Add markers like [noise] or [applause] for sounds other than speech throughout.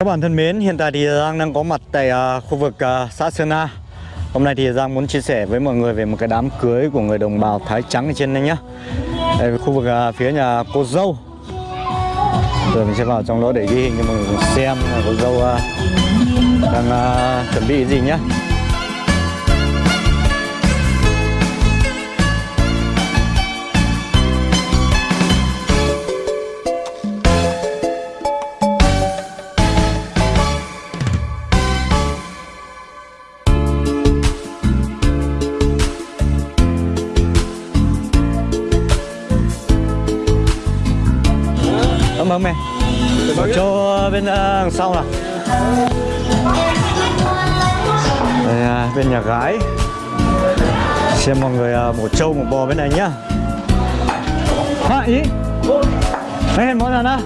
Các bạn thân mến, hiện tại thì Giang đang có mặt tại uh, khu vực uh, xã Sơn A. Hôm nay thì Giang muốn chia sẻ với mọi người về một cái đám cưới của người đồng bào Thái Trắng ở trên đây nhá. Đây khu vực uh, phía nhà cô dâu. Rồi mình sẽ vào trong đó để ghi hình cho mọi người xem cô dâu uh, đang uh, chuẩn bị gì nhá. Ơn mẹ. Một chỗ bên à, đằng sau nào. Đây, à, bên nhà gái. Xem mọi người à, một trâu một bò bên này nhá. Hả ý? Mấy hẹn món nào? Đó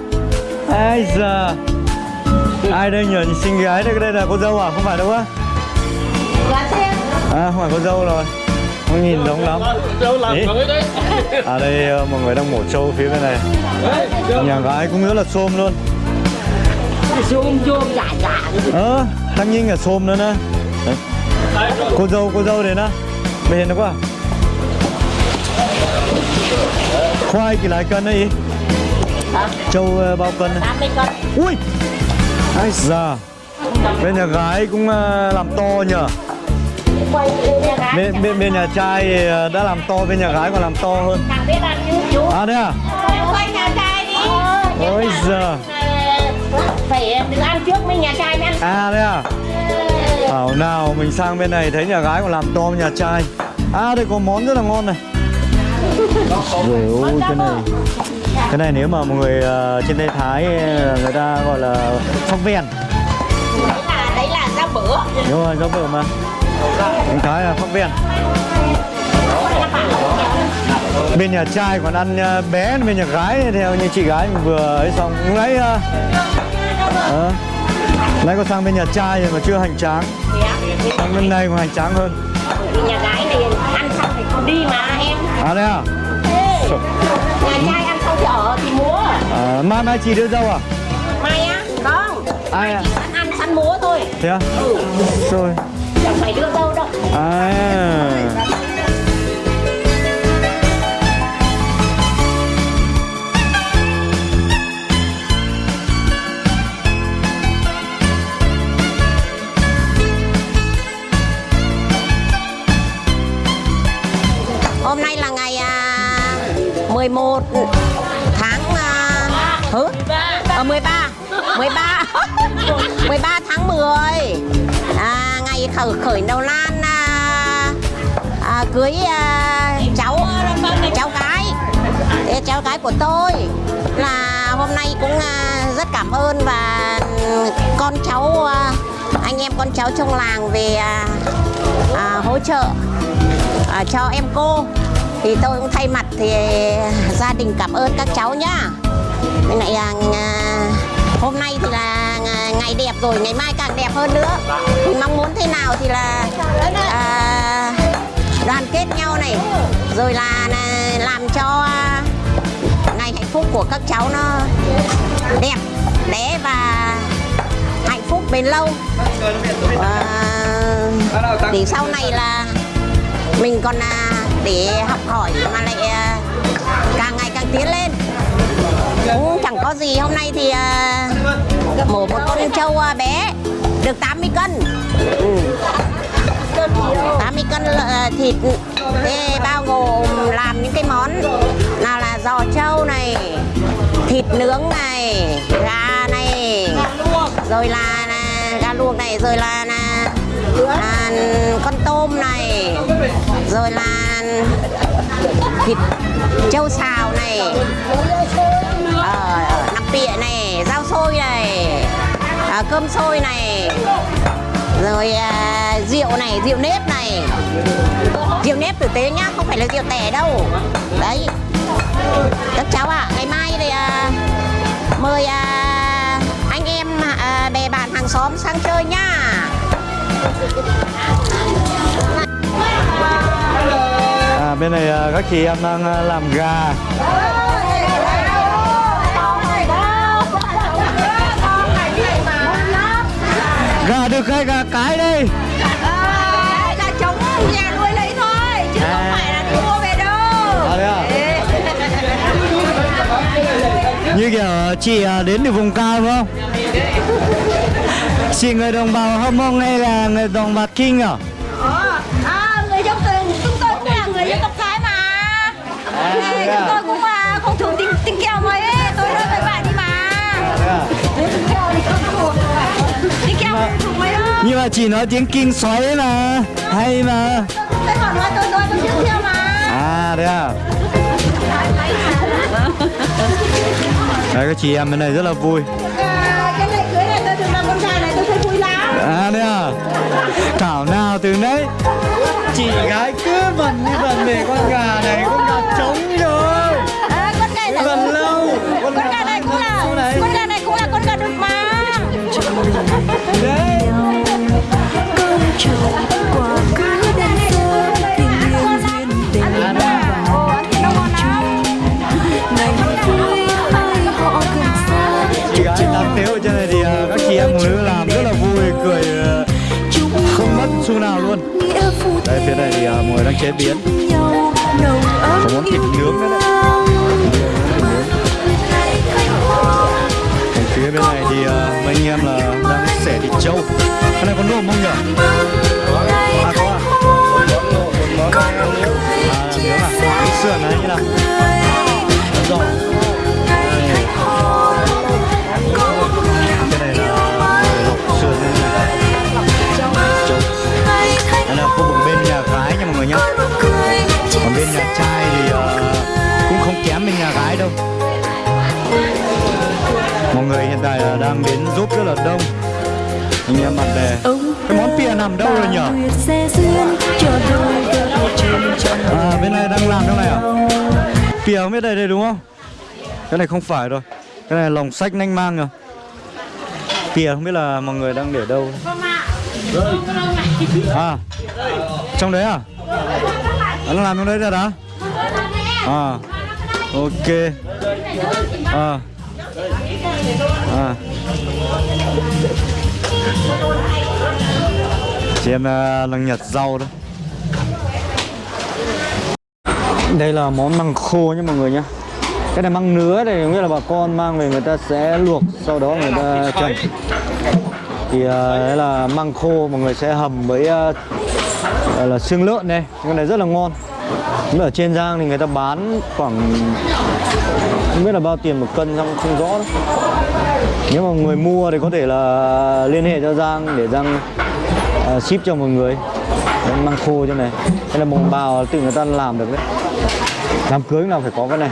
Ai giờ Ai đây nhờ xinh gái đây đây là cô dâu à? Không phải đâu á. Dạ À không phải cô dâu rồi Không nhìn giống lắm. Ý. À đây à, mọi người đang mổ trâu phía bên này. Nhà gái cũng rất là xôm luôn. Zoom zoom dạ dạ. Ờ, tăng nhiên là xôm nữa nè. Cô dâu, cô dâu đến á. Bên hiền nó quá Khoai kỳ lại cân đấy Châu ờ, bao cân này. 80 cân. Ui! Ai già Bên nhà gái cũng ờ, làm to nhờ Quay lên nhà gái bên, bên, bên nhà trai thì, ờ, đã làm to, bên nhà gái còn làm to hơn. Càng biết ăn chứ chú. À đấy à? Quay nhà trai đi. Ôi giời. Phải đừng ăn trước mấy nhà trai mới ăn À đấy à? Thảo nào mình sang bên này thấy nhà gái còn làm to nhà trai. À đây có món rất là ngon này. Rồi ôi cái này. Cái này nếu mà mọi người ờ, trên đây Thái ờ, người ta gọi là phong ven Đấy là, đấy là rau bữa Đúng rồi, giống vừa mà Anh Thái là phong ven Bên nhà trai còn ăn ờ, bé, bên nhà gái theo như chị gái mình vừa ấy xong. Lúc nãy ờ, Nãy có sang bên nhà trai rồi mà chưa hành tráng. Sang bên này còn hành tráng hơn. Nhà gái này ăn xong thì không đi mà em. À đây à? Nhà trai ăn xong thì ở thì múa. À mai mai chị đưa dâu à? Mai á, không Ai à? Ăn sẵn múa thôi. Thế à? Ừ, Rồi chẳng phải đưa đâu đâu À. Hôm nay là ngày à, 11 tháng à, hứ? [laughs] À, 13 13 13 tháng 10 à, Ngày khởi khởi đầu lan à, à, Cưới à, cháu cháu gái. Thế cháu gái của tôi là hôm nay cũng à, rất cảm ơn và con cháu à, anh em con cháu trong làng về à, à, hỗ trợ à, cho em cô. Thì tôi cũng thay mặt thì gia đình cảm ơn các cháu nhá. Bên này à, hôm nay thì là ngày đẹp rồi ngày mai càng đẹp hơn nữa. Thì mong muốn thế nào thì là à, đoàn kết nhau này rồi là, là làm cho ngày hạnh phúc của các cháu nó đẹp đẽ và hạnh phúc bền lâu. À, để sau này là mình còn à, để học hỏi mà lại à, càng ngày càng tiến lên. Cũng chẳng có gì hôm nay thì à, một con trâu à, bé. Được 80 cân. ừ. 80 cân ờ, thịt. Thế bao gồm làm những cái món nào là giò trâu này thịt nướng này gà này rồi là, là gà luộc này rồi là, là à, con tôm này rồi là thịt trâu xào này ờ, ờ nắp bịa này rau xôi này à, cơm sôi này. Rồi à, rượu này rượu nếp này. Rượu nếp tử tế nhá không phải là rượu tẻ đâu. Đấy. Các cháu ạ ngày mai thì à, mời à, anh em à, bè bạn hàng xóm sang chơi nhá. À bên này à, các chị em đang à, làm gà. Được cái gà cái đây à, là chống nhà nuôi lấy thôi chứ không phải là đi mua về đâu. À, thế à? như kiểu chị à, đến từ vùng cao đúng không? Chị người đồng bào hâm mông hay là người đồng bào kinh à? Ờ, à, người dân tộc chúng tôi cũng là người dân tộc Thái mà. À, Ê, à? chúng tôi cũng là không thường tin, tin kèo mấy tôi nói với bạn đi mà. Tin kèo thì không thuộc tin kèo không thuộc mấy đâu nhưng mà chị nói tiếng kinh xoáy mà. Hay mà. Tôi còn nói tôi nói tôi chưa theo mà. À thế à? Đấy các chị em bên này rất là vui. À, cái này cưới này tôi được làm con trai này tôi thấy vui lắm. À thế à? Thảo nào từ nấy chị gái cứ vần như vần để con gà này con gà trống rồi à, con gà này vần lâu. con gà này cũng là con gà này. cũng là con gà đực mà đấy chế biến. Có món thịt nướng nữa đấy. Còn phía bên này thì mấy anh em là đang xẻ thịt trâu. Cái này có nộm không nhỉ? À có à. À nướng à cái sườn này như nào? Đúng là đông. Anh em bạn bè cái món pìa nằm đâu rồi chồng à bên này đang làm trong này à pìa không biết đây đây đúng không? Cái này không phải rồi. Cái này lồng sách nanh mang rồi pìa không biết là mọi người đang để đâu. À trong đấy à? À, nó làm trong đấy rồi đó. À ok. À à. Chị em đang nhặt rau đó. Đây là món măng khô nha mọi người nhé. Cái này măng nứa này nghĩa là bà con mang về người ta sẽ luộc, sau đó người ta trần. Thì à, đấy là măng khô, mọi người sẽ hầm với à, là xương lợn này cái này rất là ngon ở trên Giang thì người ta bán khoảng không biết là bao tiền một cân không không rõ. Đâu. nếu mà người mua thì có thể là liên hệ cho Giang để Giang uh, ship cho mọi người. Đấy, mang khô cho này. Đây là bồng bào tự người ta làm được đấy. Đám cưới nào phải có cái này.